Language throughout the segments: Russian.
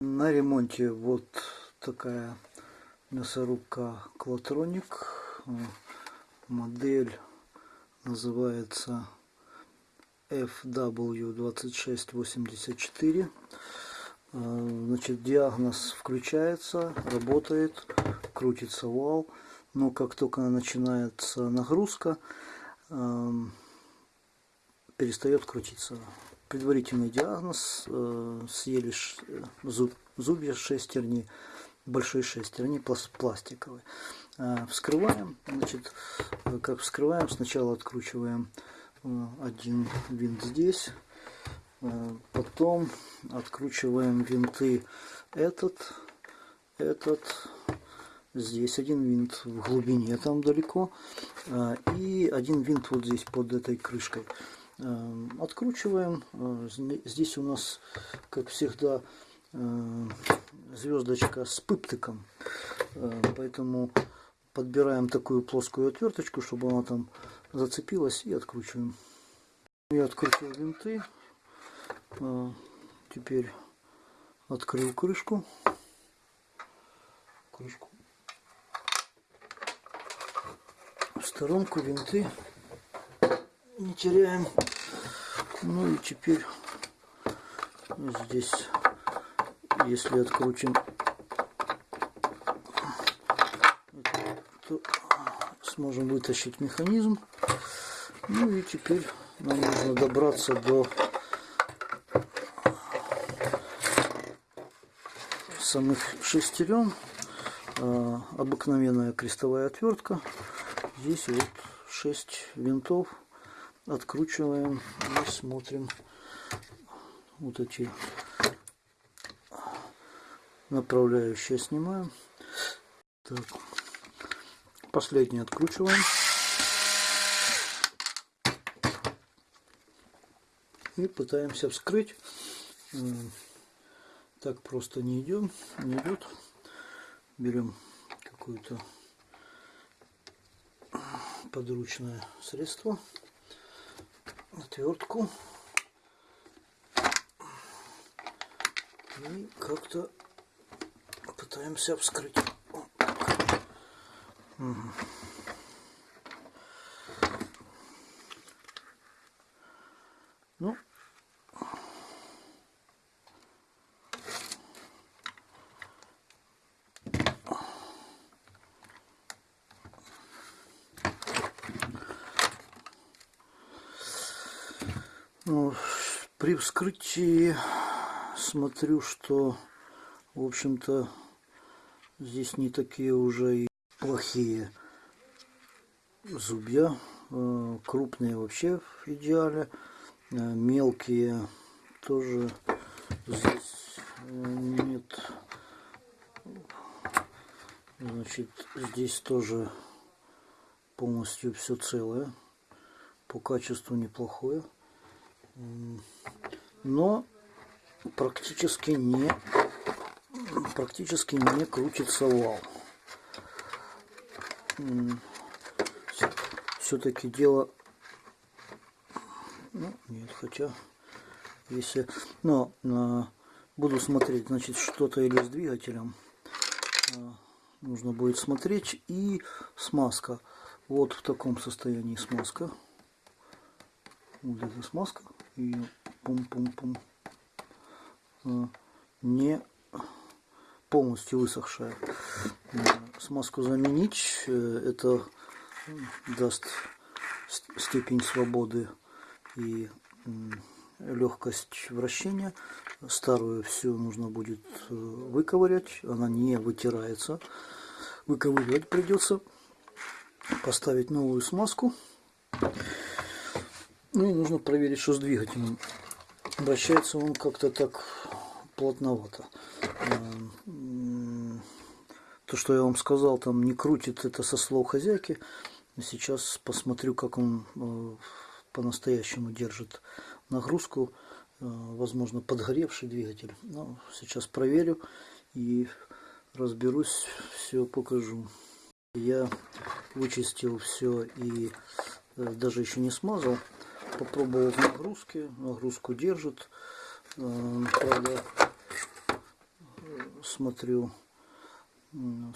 На ремонте вот такая мясорубка Клатроник. Модель называется FW2684. Значит, диагноз включается, работает, крутится вал. Но как только начинается нагрузка, перестает крутиться предварительный диагноз, э, съели э, зуб, зубья шестерни, большие шестерни пластиковые. Э, вскрываем, значит, как вскрываем, сначала откручиваем один винт здесь, потом откручиваем винты этот, этот, здесь один винт в глубине там далеко и один винт вот здесь под этой крышкой. Эм, откручиваем. Э, здесь у нас, как всегда, э, звездочка с пыптыком. Э, поэтому подбираем такую плоскую отверточку, чтобы она там зацепилась и откручиваем. Я открутил винты. Теперь открыл крышку. Крышку. В сторонку винты не теряем. Ну и теперь здесь, если открутим, то сможем вытащить механизм. Ну и теперь нам нужно добраться до самых шестерен. А, обыкновенная крестовая отвертка. Здесь вот 6 винтов откручиваем и смотрим вот эти направляющие. Снимаем. Так. Последний откручиваем. И пытаемся вскрыть. Так просто не идем не идет. Берем какое-то подручное средство отвертку и как-то пытаемся вскрыть. Угу. Ну, при вскрытии смотрю, что, в общем-то, здесь не такие уже и плохие зубья. Э, крупные вообще в идеале. Э, мелкие тоже здесь э, нет. Значит, здесь тоже полностью все целое. По качеству неплохое но практически не практически не крутится вал. Все-таки дело ну, нет хотя если но а, буду смотреть значит что-то или с двигателем а, нужно будет смотреть и смазка. Вот в таком состоянии смазка. Вот эта смазка и пум-пум-пум а, не полностью высохшая. Смазку заменить, э, это даст степень свободы и легкость вращения. Старую все нужно будет э, выковырять, она не вытирается. Выковыривать придется. Поставить новую смазку. Ну и нужно проверить, что с двигателем. Вращается он как-то так плотновато. То, что я вам сказал, там не крутит, это со слов хозяйки. Сейчас посмотрю, как он э, по-настоящему держит нагрузку. Э, возможно, подгоревший двигатель. Но сейчас проверю и разберусь, все покажу. Я вычистил все и э, даже еще не смазал попробовал в нагрузке, нагрузку держит. Э, правда, смотрю,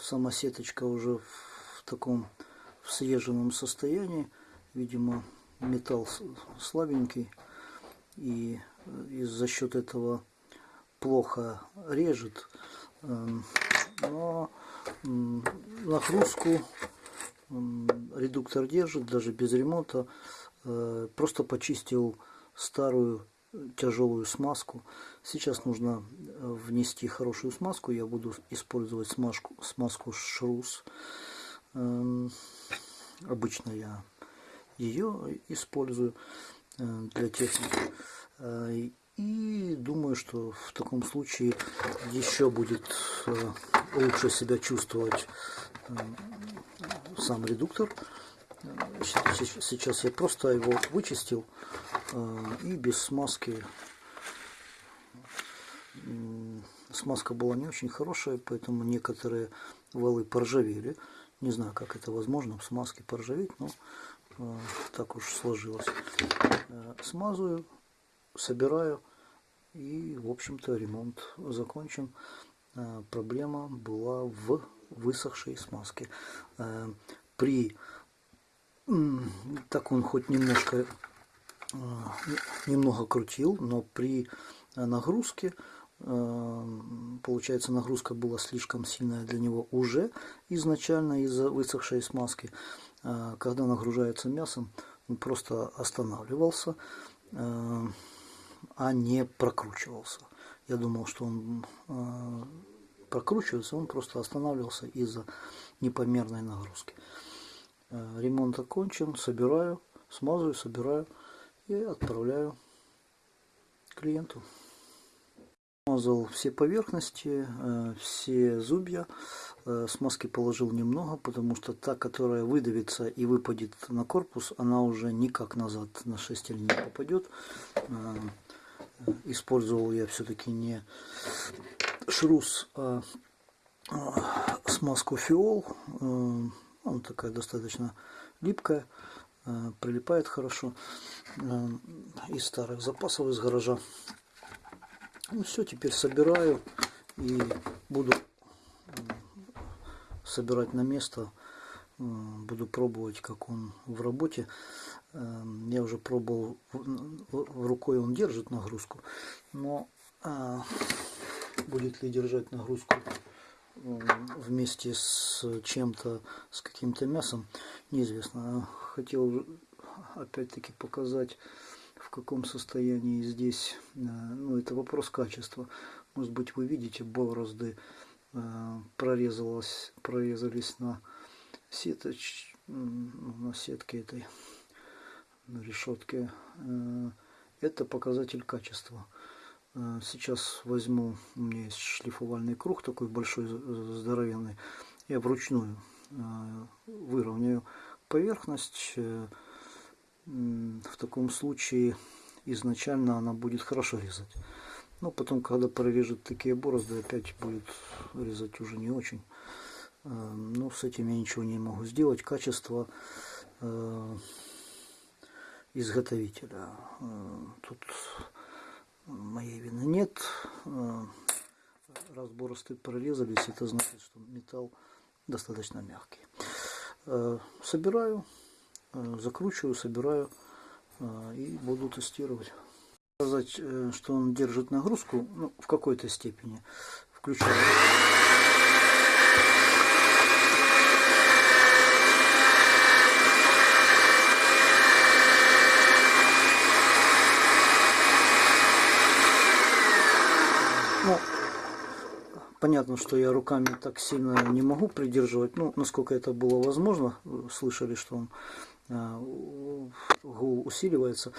сама сеточка уже в таком в съезженном состоянии. Видимо, металл слабенький. И из-за счет этого плохо режет. Эм, но нагрузку редуктор держит, даже без ремонта. Э, просто почистил старую тяжелую смазку. Сейчас нужно э, внести хорошую смазку. Я буду использовать смазку, смазку Шрус. Эм, обычно я ее использую э, для техники. И думаю, что в таком случае еще будет лучше себя чувствовать сам редуктор. Сейчас я просто его вычистил и без смазки смазка была не очень хорошая, поэтому некоторые валы поржавели. Не знаю, как это возможно в смазке поржаветь, но э, так уж сложилось. Э, смазываю, собираю и, в общем-то, ремонт закончен. Э, проблема была в высохшей смазке. Э, при так он хоть немножко э, немного крутил, но при нагрузке Эм, получается нагрузка была слишком сильная для него уже изначально из-за высохшей смазки. Э, когда нагружается мясом, он просто останавливался, э, а не прокручивался. Я думал, что он э, прокручивается, он просто останавливался из-за непомерной нагрузки. Ремонт окончен, собираю, смазываю, собираю и отправляю клиенту. Смазал все поверхности, э, все зубья. Э, смазки положил немного, потому что та, которая выдавится и выпадет на корпус, она уже никак назад на шестель не попадет. Э, использовал я все-таки не шрус, а смазку фиол. Она такая достаточно липкая, прилипает хорошо. Из старых запасов из гаража. Ну все, теперь собираю и буду собирать на место. Буду пробовать, как он в работе. Я уже пробовал, рукой он держит нагрузку, но будет ли держать нагрузку вместе с чем-то, с каким-то мясом, неизвестно. Хотел опять-таки показать каком состоянии здесь, э, ну это вопрос качества. Может быть вы видите борозды э, прорезалось, прорезались на сеточ, на сетке этой, на решетке. Э, это показатель качества. Сейчас возьму, у меня есть шлифовальный круг такой большой, здоровенный. Я вручную выровняю поверхность в таком случае изначально она будет хорошо резать. Но потом, когда прорежет такие борозды, опять будет резать уже не очень. Э, ну, с этим я ничего не могу сделать. Качество э, изготовителя. Э, тут моей вины нет. Раз борозды прорезались, это значит, что металл достаточно мягкий. Собираю Э, закручиваю, собираю э, и буду тестировать. Сказать, э, что он держит нагрузку, ну, в какой-то степени. Включаю. Понятно, что я руками так сильно не могу придерживать, ну, насколько это было возможно. Слышали, что он Э, гул усиливается.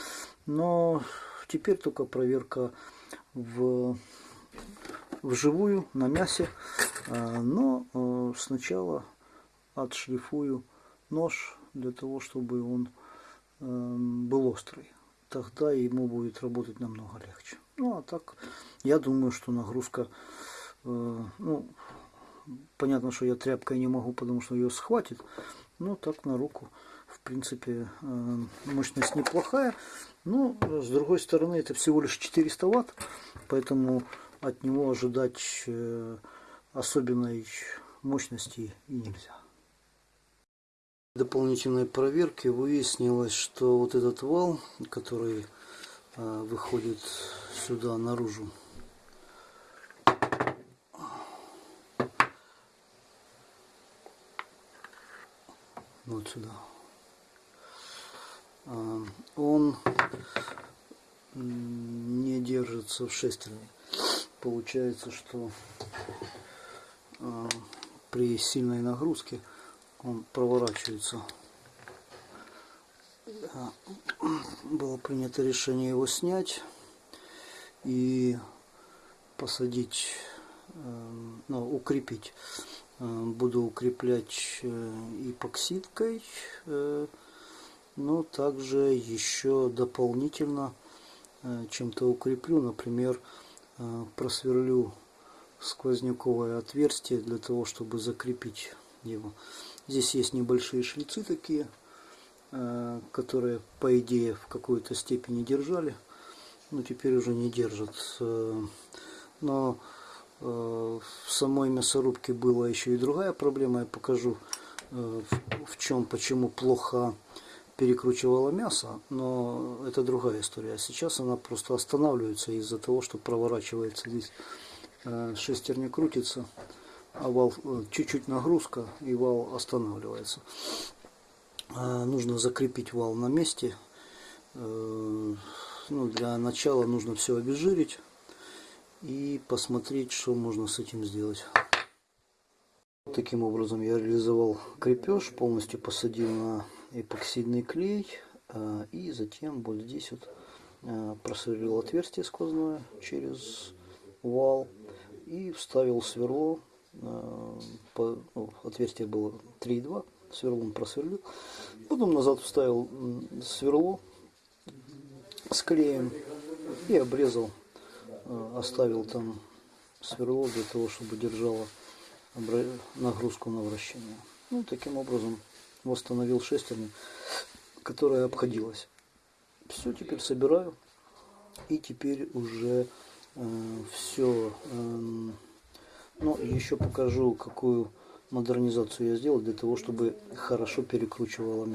Но теперь только проверка в вживую на мясе. Э, но э, сначала отшлифую нож для того, чтобы он был острый. Тогда ему будет работать намного легче. Ну а так, я думаю, что нагрузка, ну, понятно, что я тряпкой не могу, потому что ее схватит, но так на руку в принципе, э, мощность неплохая. Но, с другой стороны, это всего лишь 400 ватт. Поэтому от него ожидать э, особенной мощности и нельзя. Дополнительной проверки выяснилось, что вот этот вал, который э, выходит сюда наружу, вот сюда, э, он не держится в шестерне. Получается, что э, при сильной нагрузке он проворачивается. Было принято решение его снять и посадить, ну, укрепить. Буду укреплять эпоксидкой, но также еще дополнительно чем-то укреплю, например, просверлю сквозняковое отверстие для того, чтобы закрепить его. Здесь есть небольшие шлицы такие, э, которые, по идее, в какой-то степени держали, но теперь уже не держат. Э, но э, в самой мясорубке была еще и другая проблема. Я покажу, в чем, почему плохо перекручивала мясо, но это другая история. А сейчас она просто останавливается из-за того, что проворачивается здесь шестерня крутится а вал э, чуть-чуть нагрузка и вал останавливается. Нужно закрепить вал на месте. Э, ну, для начала нужно все обезжирить и посмотреть, что можно с этим сделать. Таким образом я реализовал крепеж, полностью посадил на эпоксидный клей э, и затем вот здесь вот просверлил отверстие сквозное через вал и вставил сверло Э, по, ну, отверстие было 3,2, сверлом просверлил. Потом назад вставил сверло с клеем и обрезал, э, оставил там сверло для того, чтобы держало нагрузку на вращение. Ну, таким образом восстановил шестерню, которая обходилась. Все, теперь собираю. И теперь уже э, все э, ну, еще покажу, какую модернизацию я сделал для того, чтобы хорошо перекручивало мясо.